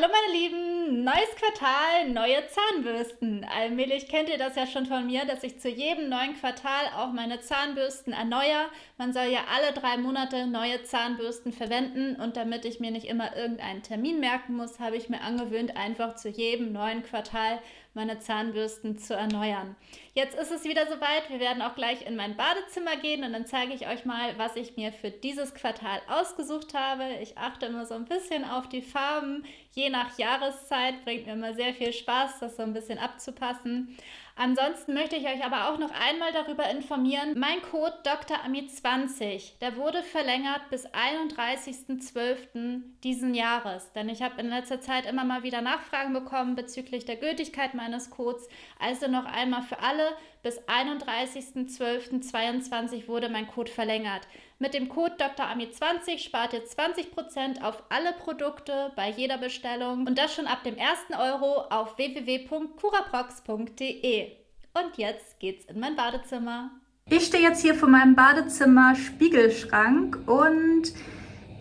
Hallo meine Lieben, neues Quartal, neue Zahnbürsten. Allmählich kennt ihr das ja schon von mir, dass ich zu jedem neuen Quartal auch meine Zahnbürsten erneuere. Man soll ja alle drei Monate neue Zahnbürsten verwenden und damit ich mir nicht immer irgendeinen Termin merken muss, habe ich mir angewöhnt, einfach zu jedem neuen Quartal meine Zahnbürsten zu erneuern. Jetzt ist es wieder soweit. Wir werden auch gleich in mein Badezimmer gehen und dann zeige ich euch mal, was ich mir für dieses Quartal ausgesucht habe. Ich achte immer so ein bisschen auf die Farben. Je nach Jahreszeit bringt mir immer sehr viel Spaß, das so ein bisschen abzupassen. Ansonsten möchte ich euch aber auch noch einmal darüber informieren, mein Code DrAmi20, der wurde verlängert bis 31.12. diesen Jahres. Denn ich habe in letzter Zeit immer mal wieder Nachfragen bekommen bezüglich der Gültigkeit meines Codes. Also noch einmal für alle, bis 31.12.22 wurde mein Code verlängert. Mit dem Code DrAmi20 spart ihr 20% auf alle Produkte bei jeder Bestellung und das schon ab dem ersten Euro auf www.curaprox.de. Und jetzt geht's in mein Badezimmer. Ich stehe jetzt hier vor meinem Badezimmer Spiegelschrank und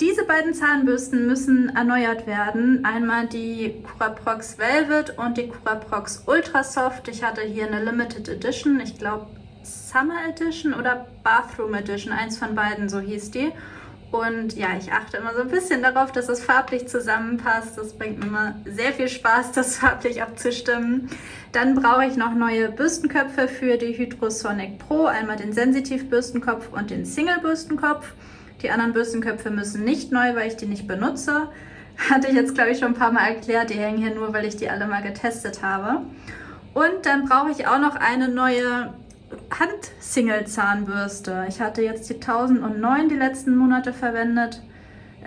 diese beiden Zahnbürsten müssen erneuert werden. Einmal die Curaprox Velvet und die Curaprox Ultra Soft. Ich hatte hier eine Limited Edition, ich glaube Summer Edition oder Bathroom Edition, eins von beiden, so hieß die. Und ja, ich achte immer so ein bisschen darauf, dass es farblich zusammenpasst. Das bringt mir immer sehr viel Spaß, das farblich abzustimmen. Dann brauche ich noch neue Bürstenköpfe für die Hydrosonic Pro. Einmal den Sensitiv-Bürstenkopf und den Single-Bürstenkopf. Die anderen Bürstenköpfe müssen nicht neu, weil ich die nicht benutze. Hatte ich jetzt, glaube ich, schon ein paar Mal erklärt. Die hängen hier nur, weil ich die alle mal getestet habe. Und dann brauche ich auch noch eine neue Hand-Single-Zahnbürste. Ich hatte jetzt die 1009 die letzten Monate verwendet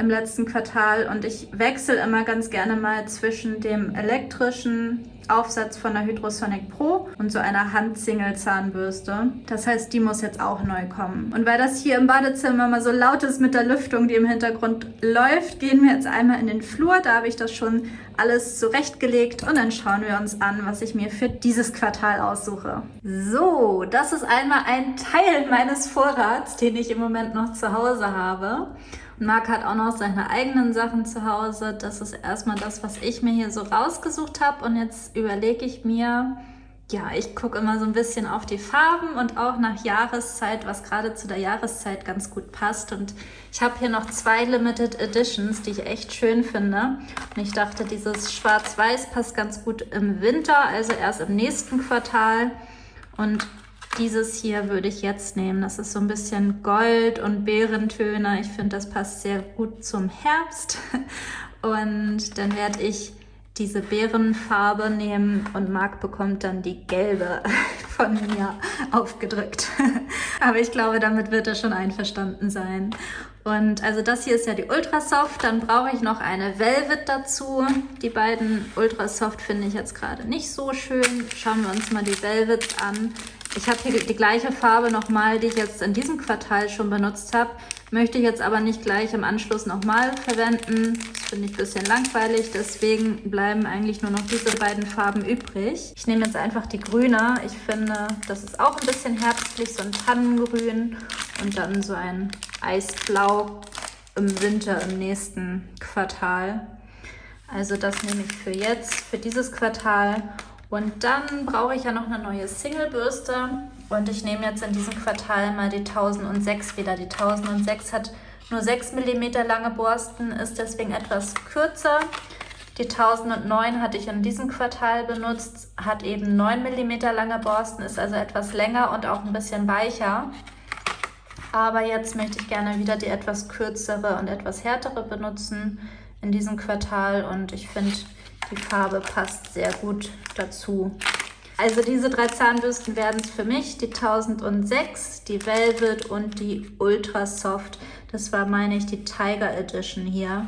im letzten Quartal und ich wechsle immer ganz gerne mal zwischen dem elektrischen Aufsatz von der Hydrosonic Pro und so einer Hand-Single-Zahnbürste. Das heißt, die muss jetzt auch neu kommen. Und weil das hier im Badezimmer mal so laut ist mit der Lüftung, die im Hintergrund läuft, gehen wir jetzt einmal in den Flur. Da habe ich das schon alles zurechtgelegt und dann schauen wir uns an, was ich mir für dieses Quartal aussuche. So, das ist einmal ein Teil meines Vorrats, den ich im Moment noch zu Hause habe. Marc hat auch noch seine eigenen Sachen zu Hause. Das ist erstmal das, was ich mir hier so rausgesucht habe. Und jetzt überlege ich mir, ja, ich gucke immer so ein bisschen auf die Farben und auch nach Jahreszeit, was gerade zu der Jahreszeit ganz gut passt. Und ich habe hier noch zwei Limited Editions, die ich echt schön finde. Und ich dachte, dieses Schwarz-Weiß passt ganz gut im Winter, also erst im nächsten Quartal. Und dieses hier würde ich jetzt nehmen. Das ist so ein bisschen Gold und Beerentöne. Ich finde, das passt sehr gut zum Herbst. Und dann werde ich diese Beerenfarbe nehmen und Marc bekommt dann die gelbe von mir aufgedrückt. Aber ich glaube, damit wird er schon einverstanden sein. Und also das hier ist ja die Ultra Soft, dann brauche ich noch eine Velvet dazu. Die beiden Ultra Soft finde ich jetzt gerade nicht so schön. Schauen wir uns mal die Velvets an. Ich habe hier die gleiche Farbe nochmal, die ich jetzt in diesem Quartal schon benutzt habe. Möchte ich jetzt aber nicht gleich im Anschluss nochmal verwenden. Das finde ich ein bisschen langweilig, deswegen bleiben eigentlich nur noch diese beiden Farben übrig. Ich nehme jetzt einfach die grüne. Ich finde, das ist auch ein bisschen herbstlich, so ein Tannengrün und dann so ein Eisblau im Winter im nächsten Quartal. Also das nehme ich für jetzt, für dieses Quartal. Und dann brauche ich ja noch eine neue Single-Bürste. Und ich nehme jetzt in diesem Quartal mal die 1006 wieder. Die 1006 hat nur 6 mm lange Borsten, ist deswegen etwas kürzer. Die 1009 hatte ich in diesem Quartal benutzt, hat eben 9 mm lange Borsten, ist also etwas länger und auch ein bisschen weicher. Aber jetzt möchte ich gerne wieder die etwas kürzere und etwas härtere benutzen in diesem Quartal. Und ich finde, die Farbe passt sehr gut dazu. Also diese drei Zahnbürsten werden es für mich, die 1006, die Velvet und die Ultra Soft. Das war, meine ich, die Tiger Edition hier.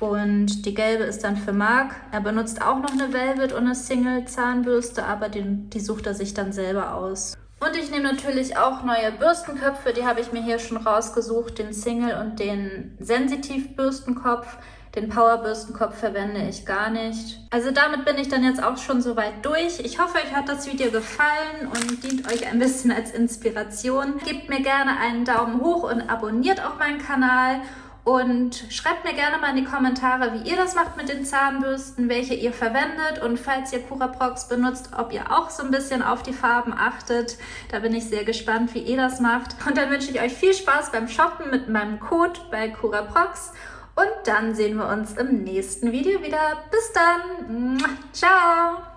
Und die gelbe ist dann für Marc. Er benutzt auch noch eine Velvet und eine Single Zahnbürste, aber die, die sucht er sich dann selber aus. Und ich nehme natürlich auch neue Bürstenköpfe, die habe ich mir hier schon rausgesucht, den Single und den Sensitiv Bürstenkopf. Den Powerbürstenkopf verwende ich gar nicht. Also damit bin ich dann jetzt auch schon soweit durch. Ich hoffe, euch hat das Video gefallen und dient euch ein bisschen als Inspiration. Gebt mir gerne einen Daumen hoch und abonniert auch meinen Kanal. Und schreibt mir gerne mal in die Kommentare, wie ihr das macht mit den Zahnbürsten, welche ihr verwendet und falls ihr Curaprox benutzt, ob ihr auch so ein bisschen auf die Farben achtet. Da bin ich sehr gespannt, wie ihr das macht. Und dann wünsche ich euch viel Spaß beim Shoppen mit meinem Code bei Curaprox. Und dann sehen wir uns im nächsten Video wieder. Bis dann. Ciao.